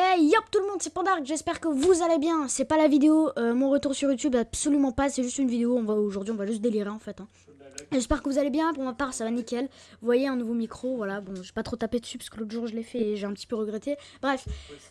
Hey yop tout le monde, c'est Pandark, j'espère que vous allez bien. C'est pas la vidéo, euh, mon retour sur YouTube, absolument pas, c'est juste une vidéo. On va aujourd'hui, on va juste délirer en fait. hein. J'espère que vous allez bien. Pour ma part, ça va nickel. Vous voyez un nouveau micro, voilà. Bon, j'ai pas trop tapé dessus parce que l'autre jour je l'ai fait et j'ai un petit peu regretté. Bref,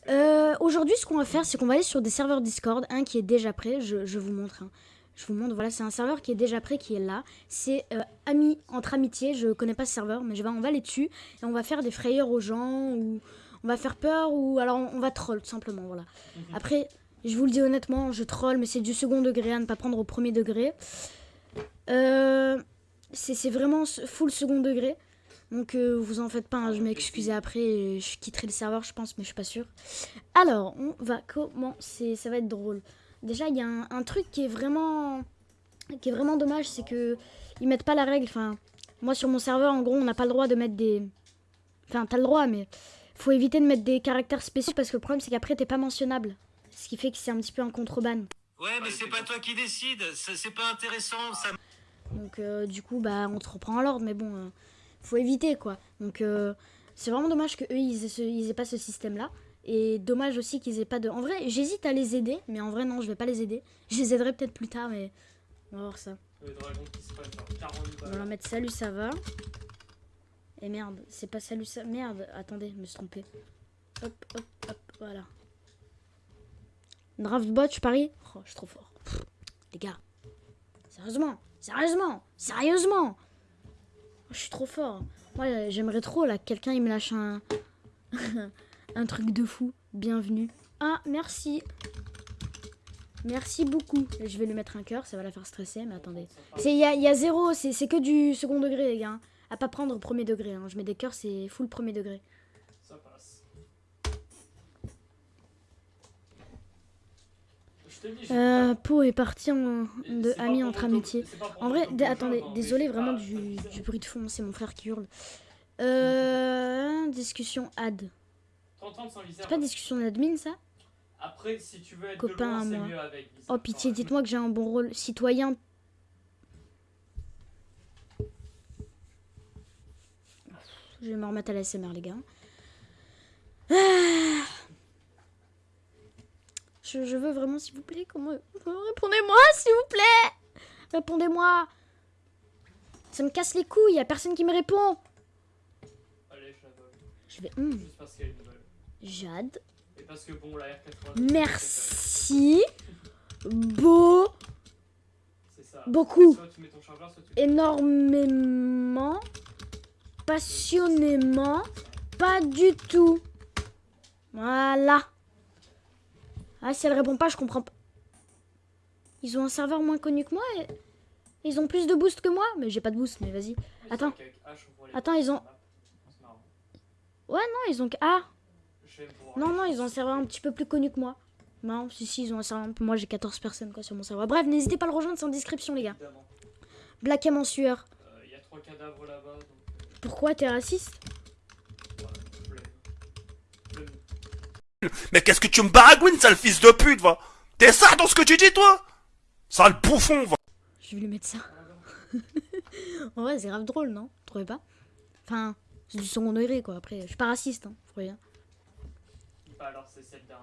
euh, aujourd'hui, ce qu'on va faire, c'est qu'on va aller sur des serveurs Discord, un qui est déjà prêt. Je, je vous montre. hein. Je vous montre. Voilà, c'est un serveur qui est déjà prêt, qui est là. C'est euh, ami entre amitié. Je connais pas ce serveur, mais je vais, on va aller dessus et on va faire des frayeurs aux gens ou on va faire peur ou alors on, on va troll tout simplement. Voilà. Après, je vous le dis honnêtement, je troll, mais c'est du second degré à ne pas prendre au premier degré. Euh, c'est c'est vraiment full second degré. Donc euh, vous en faites pas, hein, je m'excuser après, je quitterai le serveur je pense, mais je suis pas sûre. Alors, on va commencer, ça va être drôle. Déjà, il y a un, un truc qui est vraiment qui est vraiment dommage, c'est que ils mettent pas la règle. Enfin, moi sur mon serveur, en gros, on n'a pas le droit de mettre des... Enfin, t'as le droit, mais faut éviter de mettre des caractères spéciaux parce que le problème c'est qu'après t'es pas mentionnable. Ce qui fait que c'est un petit peu un contreban. Ouais, mais c'est pas toi qui décide, c'est pas intéressant, ça. Donc euh, du coup, bah, on te reprend à l'ordre, mais bon, euh, faut éviter quoi. Donc euh, c'est vraiment dommage que eux ils aient, ce- ils aient pas ce système-là. Et dommage aussi qu'ils aient pas de. En vrai, j'hésite à les aider, mais en vrai non, je vais pas les aider. Je les aiderai peut-être plus tard, mais on va voir ça. Le dragon qui se prenne genre 40 On va leur mettre salut, ça va. Et merde, c'est pas salut, ça. Merde, attendez, me suis trompé. Hop, hop, hop, voilà. Draftbot, je parie Oh, je suis trop fort. Les gars, sérieusement, sérieusement, sérieusement. Oh, je suis trop fort. Moi, j'aimerais trop là que quelqu'un il me lâche un un truc de fou. Bienvenue. Ah, merci. Merci beaucoup. Je vais lui mettre un cœur, ça va la faire stresser, mais attendez. Il y a, y a zéro, c'est que du second degré les gars. À pas prendre au premier degré. hein. Je mets des cœurs, c'est full premier degré. Ça passe. Euh, Pau est parti en, de amis entre amitié. En vrai, attendez, désolé vraiment du, du bruit de fond, c'est mon frère qui hurle. Euh, discussion ad. C'est pas discussion d'admin ça? Après, si tu veux être Copain de à loin, moi. mieux avec. visère. Oh pitié, dites-moi que j'ai un bon rôle. Citoyen. Je vais me remettre à la SMR les gars. Ah. Je, je veux vraiment s'il vous plaît, comment... Répondez-moi s'il vous plaît Répondez-moi Ça me casse les couilles, y a personne qui me répond Allez, je vais... hmm, Juste parce nouvelle. Jade. Et parce que bon, la R80. Merci. Beau. C'est ça. Beaucoup. Soit tu mets ton chargeur, soit tu. énormément, passionnément, pas du tout. Voilà. Ah, si elle répond pas, je comprends pas. Ils ont un serveur moins connu que moi et ils ont plus de boost que moi. Mais j'ai pas de boost, mais vas-y. Attends. Attends, ils ont- marrant. Ouais, non, ils ont. Ah, non, non, ils ont un serveur un petit peu plus connu que moi. Non, si, si, ils ont un serveur. Moi, j'ai 14 personnes quoi sur mon serveur. Bref, n'hésitez pas à le rejoindre, c'est en description, les gars. Black M en sueur. Euh, Il y a trois cadavres là-bas, donc. Pourquoi t'es raciste? Mais qu'est-ce que tu me baragouines, sale fils de pute, va? T'es ça dans ce que tu dis, toi? Sale bouffon, va Je vais lui mettre ça. en vrai, c'est grave drôle, non? Vous trouvez pas? Enfin, c'est du second degré, quoi. Après, je suis pas raciste, hein. Vous voyez. Bah alors, c'est celle d'un.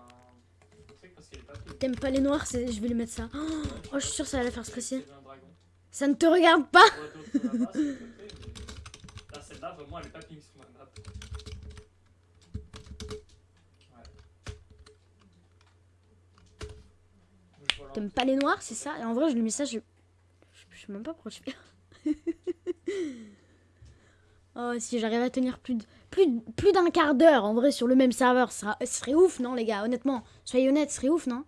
T'aimes pas les noirs, je vais lui mettre ça. Oh, oh, je suis sûre que ça va la faire stresser. Ça ne te regarde pas Elle est pas sur ma map. T'aimes pas les noirs, c'est ça? Et en vrai, je lui mets ça, je... Je, sais même pas pourquoi je fais. oh, si j'arrive à tenir plus de... Plus, plus d'un quart d'heure, en vrai, sur le même serveur, ça serait ouf, non, les gars? Honnêtement, soyez honnêtes, ce serait ouf, non?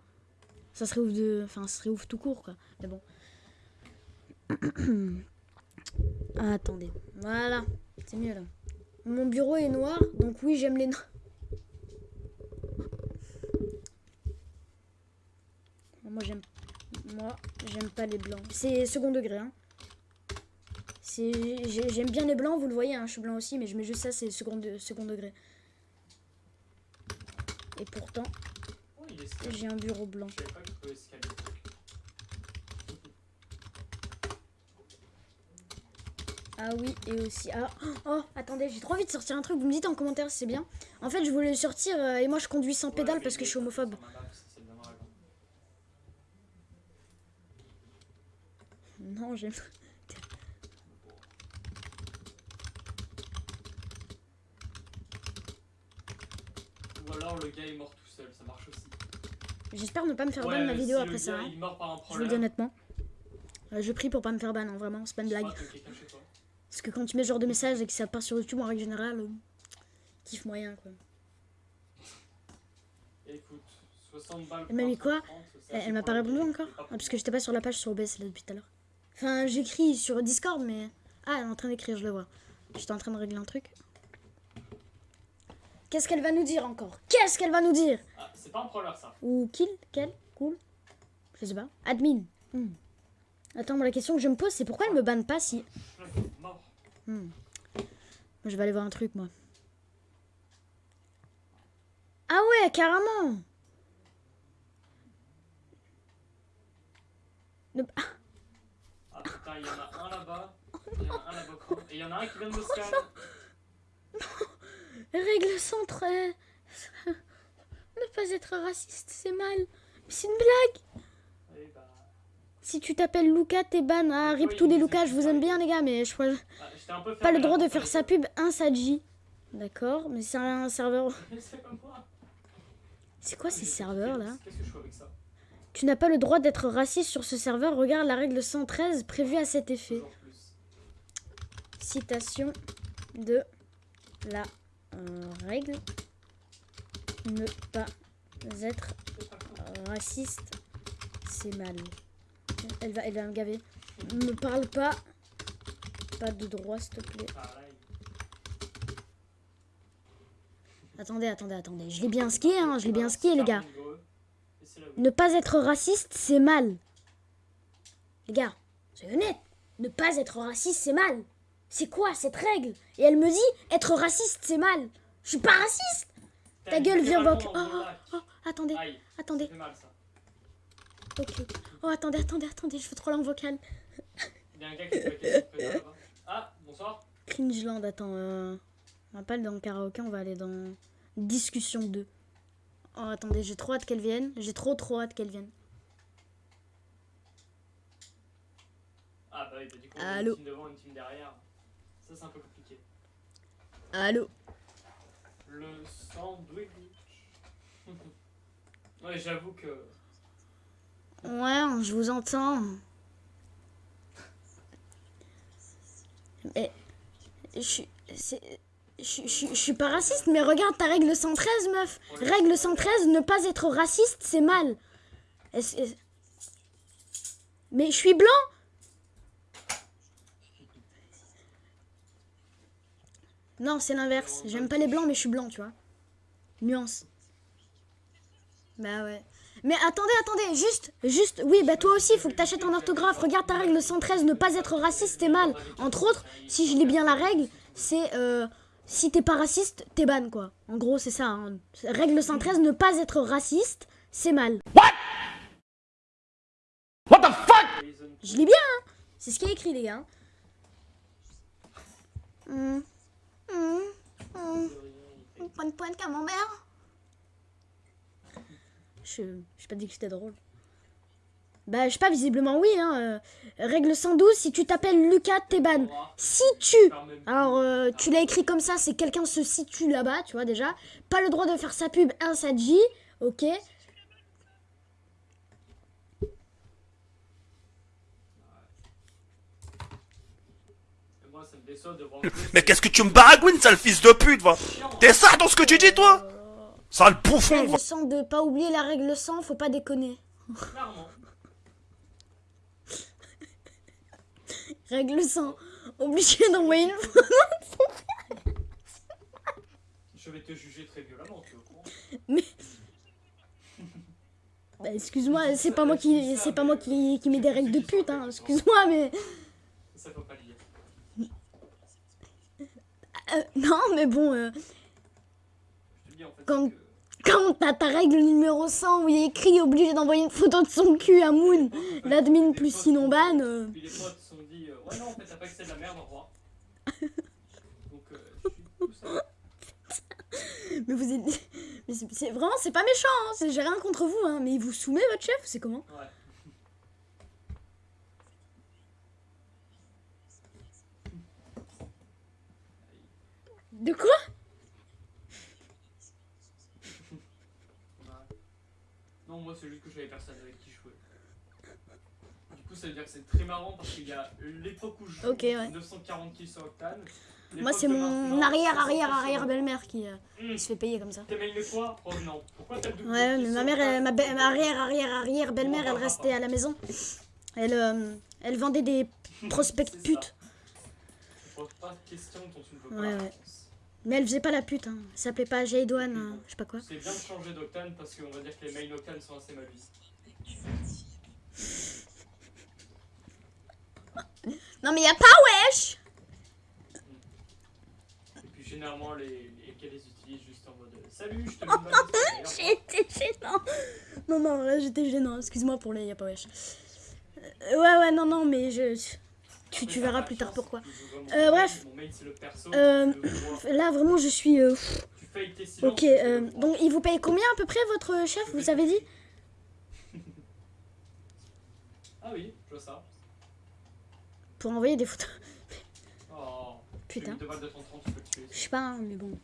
Ça serait ouf de... Enfin, ce serait ouf tout court, quoi. Mais bon. Ah, attendez. Voilà. C'est mieux, là. Mon bureau est noir, donc oui, j'aime les noirs. Moi, j'aime... Moi, j'aime pas les blancs. C'est second degré, hein. J'aime bien les blancs, vous le voyez, hein, je suis blanc aussi, mais je mets juste ça, c'est second, de- second degré. Et pourtant, Oh, j'ai un bureau blanc. Je pas Ah oui, et aussi. Ah, oh, attendez, j'ai trop envie de sortir un truc. Vous me dites en commentaire si c'est bien. En fait, je voulais le sortir euh, et moi je conduis sans pédale parce que je suis homophobe. Non, j'aime. Ou alors le gars est mort tout seul, ça marche aussi. J'espère ne pas me faire ban Ouais, ma mais vidéo si après ça. gars, hein. Il par un Je vous le problème. dis honnêtement. Euh, je prie pour pas me faire ban, hein, vraiment, c'est pas une blague. Parce que quand tu mets ce genre de message et que ça part sur YouTube en règle générale, euh, kiff moyen quoi. Écoute, 60 balles. Elle m'a mis quoi 30, c'est Elle, m'a pas répondu encore Ah, pour Parce que j'étais pas sur la page sur OBS là depuis tout à l'heure. Enfin, j'écris sur Discord, mais. Ah, elle est en train d'écrire, je le vois. J'étais en train de régler un truc. Qu'est-ce qu'elle va nous dire encore? Qu'est-ce qu'elle va nous dire? Ah, c'est pas un problème ça. Ou kill Quel Cool Je sais pas. Admin. Hmm. Attends, moi, la question que je me pose, c'est pourquoi elle me banne pas si. Mort. Hmm. Je vais aller voir un truc, moi. Ah ouais, carrément ah, Ah putain, il y en a un là-bas. Il y en a un là-bas. Et il y en a un qui vient de me scan. Règle 113. ne pas être raciste, c'est mal. Mais c'est une blague. Si tu t'appelles Lucas, t'es ban. Ah, rip Oui, les mais Lucas, je vous aime bien, les gars, mais je crois Ah, j'étais un peu pas le droit de faire sa pub, un Saji. D'accord, mais c'est un serveur. C'est quoi ces serveurs là Qu'est-ce que je fais avec ça Tu n'as pas le droit d'être raciste sur ce serveur. Regarde la règle 113 prévue à cet effet. Citation de la euh, règle. Ne pas être raciste, c'est mal. Elle va, elle va me gaver. Me parle pas. Pas de droit, s'il te plaît. Pareil. Attendez, attendez, attendez. Je l'ai bien skié, hein. Je l'ai bien skié, les gars. Ne pas être raciste, c'est mal. Les gars, c'est honnête. Ne pas être raciste, c'est mal. C'est quoi cette règle? Et elle me dit, être raciste, c'est mal. Je suis pas raciste. Ta gueule, viens dans Oh, lac. oh, attendez, Aïe, ça attendez. fait mal ça. Ok. Oh, attendez, attendez, attendez. Je veux trop en vocal. Il y a un gars qui fait. Ah, bonsoir. Cringeland, attends. Euh... On va pas aller dans le karaoké, on va aller dans discussion 2. Oh, attendez, j'ai trop hâte qu'elle vienne. J'ai trop, trop hâte qu'elle vienne. Ah bah oui, bah du coup, Allô une team devant, une team derrière. Ça c'est un peu compliqué. Allô Le sandwich. ouais, j'avoue que. Ouais, je vous entends. Mais. Je suis. Je suis- pas raciste, mais regarde ta règle 113, meuf. Règle 113, ne pas être raciste, c'est mal. Mais je suis blanc Non, c'est l'inverse. J'aime pas les blancs, mais je suis blanc, tu vois. Nuance. Bah ouais. Mais attendez, attendez, juste, juste, oui, bah toi aussi, faut que t'achètes un orthographe. Regarde ta règle 113, ne pas être raciste, c'est mal. Entre autres, si je lis bien la règle, c'est euh, si t'es pas raciste, t'es ban, quoi. En gros, c'est ça. hein. Règle 113, ne pas être raciste, c'est mal. Poison. Je lis bien, hein. C'est ce qui est écrit, les gars. Point de point de camembert. Je je pas dit que c'était drôle. Bah, je sais pas, visiblement oui. Hein. euh, règle 112, si tu t'appelles Lucas, t'es ban. Si tu... Alors, euh, tu l'as écrit comme ça, c'est quelqu'un se situe là-bas, tu vois déjà. Pas le droit de faire sa pub, un Sadji, ok. Moi, ça me déçoit de voir. Mais qu'est-ce que tu me baragouines, sale fils de pute, va T'es ça dans ce que tu dis, toi Sale bouffon, va Règle 100 de pas oublier la règle 100, faut pas déconner. Clairement. Règle 100, obligé d'envoyer une photo. Je vais te juger très violemment, tu au courant. Bah, excuse-moi, c'est pas moi qui, c'est pas moi qui, qui mets des règles de pute, hein. Excuse-moi, mais Ça faut pas le dire. euh, non, mais bon, euh, Je te dis en fait. Quand- quand t'as ta règle numéro 100 où il a écrit obligé d'envoyer une photo de son cul à Moon, l'admin plus sinon ban. euh, Puis les potes se sont dit, euh, ouais, non, en fait, t'as pas accès de la merde, au revoir. Donc, euh, je suis tout seul. Mais vous êtes. Mais c'est c'est- vraiment, c'est pas méchant, hein. c'est- J'ai rien contre vous, hein. Mais il vous soumet votre chef, c'est comment? Ouais. De quoi Ouais. Non, moi c'est juste que j'avais personne avec qui jouer. Du coup, ça veut dire que c'est très marrant parce qu'il y a l'époque où je joue, ouais. 940 kills sur Octane. Moi, c'est de mon arrière, 500 arrière, arrière belle-mère qui, euh, Hum, qui se fait payer comme ça. T'aimes une fois Oh non. Pourquoi t'as double Ouais, mais ma mère, elle- ma, ma arrière, arrière, arrière belle-mère, elle restait à la maison. Elle, euh, elle vendait des prospects putes. Je pose pas de questions dont tu ne veux pas Ouais, ouais. Mais elle faisait pas la pute, hein. Elle s'appelait pas Jaydoine, euh, je sais pas quoi. C'est bien de changer d'Octane parce qu'on va dire que les main Octane sont assez mal vus. Non, mais y a pas wesh Et puis généralement, les, les qu'elles les utilisent juste en mode euh, Salut, je te été gênant. Non, non, là j'étais gênant. Excuse-moi pour les y a pas wesh. Euh, ouais, ouais, non, non, mais je. Tu, verras plus tard pourquoi. Euh, bref. Euh. Là vraiment, je suis. euh. Ok, euh, donc il vous paye combien à peu près votre chef Vous avez dit? Ah oui, je vois ça. Pour envoyer des photos. Oh, Putain. J'ai mis deux balles de 30 tu peux le tuer. Je sais pas, hein, mais bon.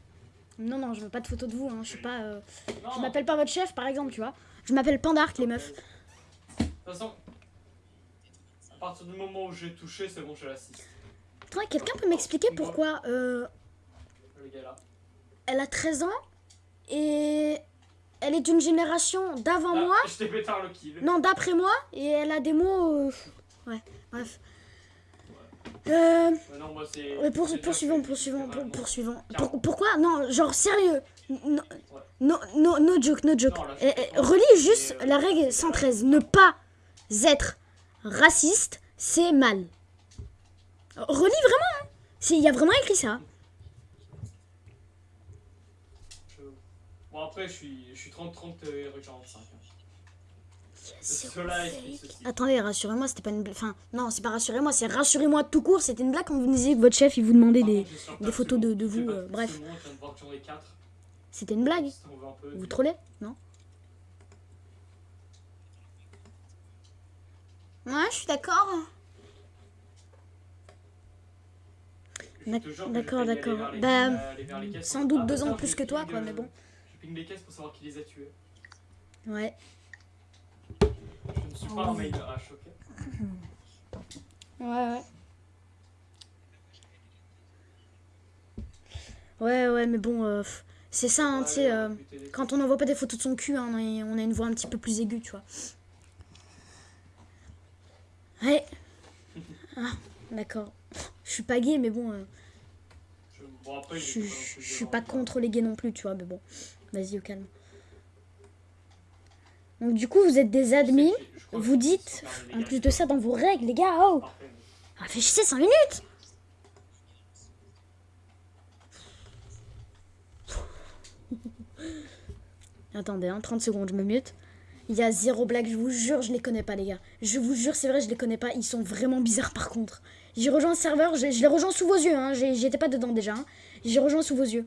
Non, non, je veux pas de photos de vous. Hein. Je suis pas. euh, Je m'appelle pas votre chef, par exemple, tu vois. Je m'appelle Pandark, les meufs. De toute façon, à partir du moment où j'ai touché, c'est bon, je l'assiste. Attends, quelqu'un peut m'expliquer pourquoi euh, elle a 13 ans et elle est d'une génération d'avant Ah, moi Je t'ai pétard le kill. Non, d'après moi, et elle a des mots. euh, Ouais, bref. Euh, non, moi pour- poursuivons, poursuivons, pour- poursuivons. Pour- pourquoi? Non, genre sérieux. No, no, no, no joke, no joke. Non, là, Eh, eh, relis juste euh, la règle 113. Ne pas être raciste, c'est mal. Relis vraiment. hein. Il y a vraiment écrit ça. Bon, après, je suis, je suis 30-30 et Rue 45. hein. Zéro Cela fake. explique ceci. Attendez, rassurez-moi, c'était pas une blague. Enfin, non, c'est pas rassurez-moi, c'est rassurez-moi tout court. C'était une blague quand vous me disiez que votre chef il vous demandait des. des photos de- de vous, euh, bref. c'est bon, je viens de voir que j'en ai 4. C'était une blague. Vous trollez Non? Ouais, je suis d'accord. D'accord, d'accord. Bah, les sans doute Ah, deux ans plus que toi, quoi, euh, mais bon. Je ping les caisses pour savoir qui les a tués. Ouais. Je ne suis pas un mail H, ok Ouais, ouais. Ouais, ouais, mais bon, euh, c'est ça, hein, Ouais, tu sais. euh, quand on n'envoie pas des photos de son cul, hein, on a une voix un petit peu plus aiguë, tu vois. Ouais. Ah, d'accord. Je suis pas gay, mais bon, euh, Je- Bon, après, suis pas contre les gays non plus, tu vois, mais bon. Vas-y, au calme. Donc, du coup, vous êtes des admis. Vous dites, en plus de ça, dans vos règles, les gars, oh. Réfléchissez 5 minutes Attendez, hein, 30 secondes, je me mute. Il y a zéro blague, je vous jure, je les connais pas, les gars. Je vous jure, c'est vrai, je les connais pas. Ils sont vraiment bizarres, par contre. J'ai rejoint le serveur, je, je les rejoins sous vos yeux, hein. J'étais pas dedans déjà. hein. J'ai rejoint sous vos yeux.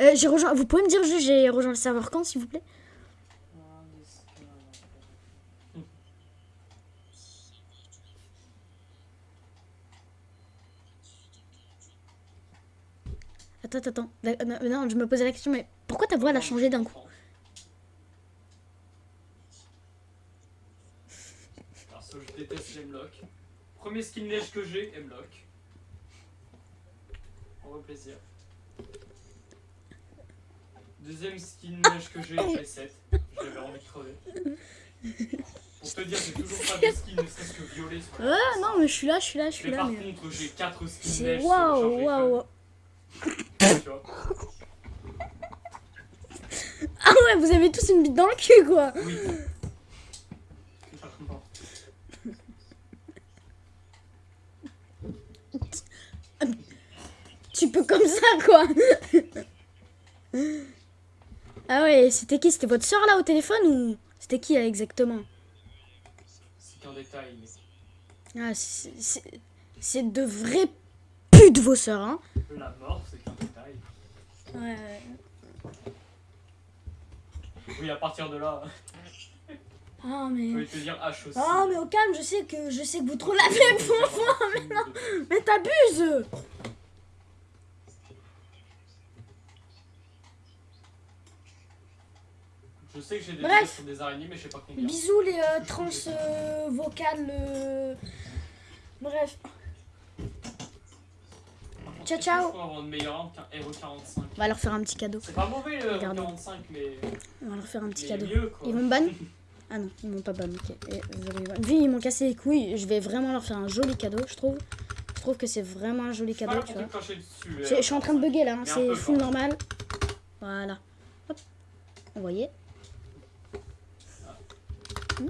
Euh, j'ai rejoint. Vous pouvez me dire j'ai rejoint le serveur quand, s'il vous plaît? Attends, attends, Non, non, je me posais la question, mais pourquoi ta voix elle a changé d'un coup Perso, je déteste les M-Lock. Premier skin neige que j'ai, M-Lock. On va plaisir. Deuxième skin neige que j'ai, j'ai 7. J'avais envie de crever. Pour te dire, j'ai toujours pas de skin, ne serait-ce que violet sur la Ouais, non, mais je suis là, je suis là, je suis Mais là. par Mais... contre, j'ai 4 skins le waouh, waouh. fun, tu vois. Ah ouais, vous avez tous une bite dans le cul, quoi. Oui. Clairement. Tu peux comme ça, quoi. ah ouais, c'était qui? C'était votre soeur là au téléphone ou c'était qui là, exactement? C'est qu'un détail, mais. Ah, c'est- de vraies putes. pute, vos sœurs, hein. La mort, c'est qu'un détail. Ouais. Oui, à partir de là, Ah, je mais. vais te dire H aussi. Ah, mais au calme, je sais que je sais que vous trop l'avez pour moi, mais non. Mais t'abuses sais que j'ai des Bref. sur des araignées, mais je sais pas combien. Bisous les euh, trans euh, vocales. euh, Bref. Ciao, ciao. que Je peux avoir une meilleure arme qu'un RE45. On va leur faire un petit cadeau. C'est pas mauvais le Regardez. RE45, mais. On va leur faire un petit mais cadeau. mieux quoi. Ils vont me ban Ah non, ils m'ont pas ban, ban. Vu ils m'ont cassé les couilles, je vais vraiment leur faire un joli cadeau, je trouve. Je trouve que c'est vraiment un joli cadeau, tu vois. C'est- Je suis en train de bugger là, hein, c'est full normal. Voilà. Hop. Vous voyez Euh,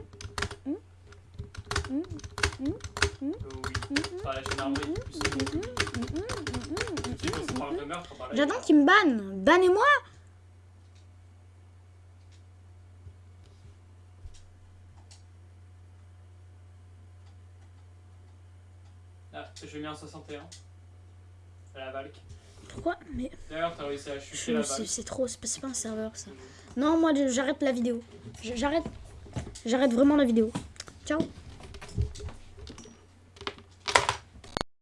oui. Enfin, la gendarmerie, tu sais, tu sais, quand ça parle de meurtre, bah là, J'attends qu'ils me bannent. Bannez-moi Ah, j'ai mis un 61. À la Valk. Pourquoi Mais D'ailleurs, t'as réussi à chuter je- la c'est Valk. c'est trop, c'est pas, pas un serveur ça. Non, moi je- j'arrête la vidéo. Je- J'arrête. J'arrête vraiment la vidéo. Ciao.